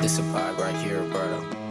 This a vibe right here, brother.